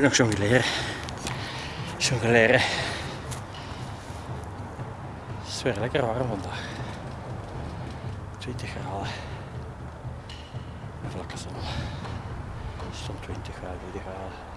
nog Ik moet nog jongleren. Het is weer lekker warm vandaag. 20 graden. En vlakke zon. Stond 20 graden, 20 graden.